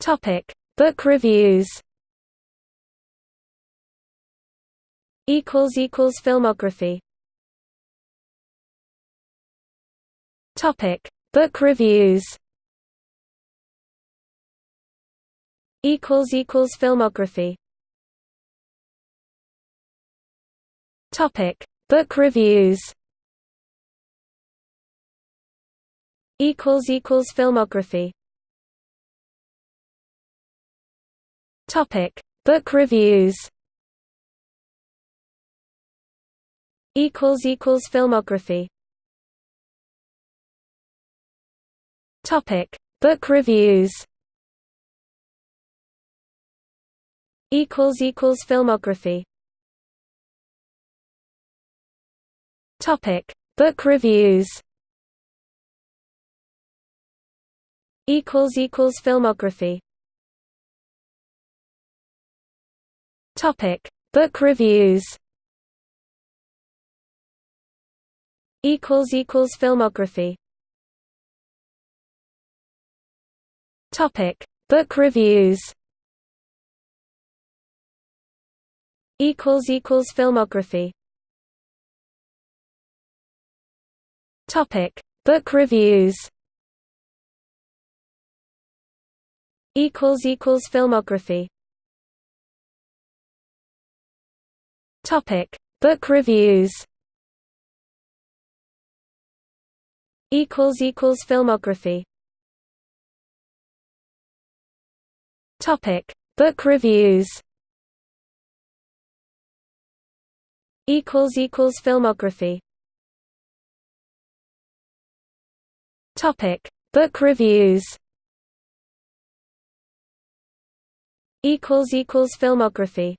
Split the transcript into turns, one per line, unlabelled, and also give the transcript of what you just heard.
Topic: Book reviews. Equals equals filmography. Topic: Book reviews. Equals equals filmography. Topic: Book reviews. Equals equals filmography. Topic: Book reviews. Equals equals filmography. Topic: Book reviews. Equals equals filmography. Topic: Book reviews. Equals equals filmography. Topic: Book reviews. Equals equals filmography. Topic: Book reviews. Equals equals filmography. Topic: Book reviews. Equals equals filmography. Topic: Book reviews. Equals equals filmography. Topic: Book reviews. Equals equals filmography. Topic: Book reviews. Equals equals filmography.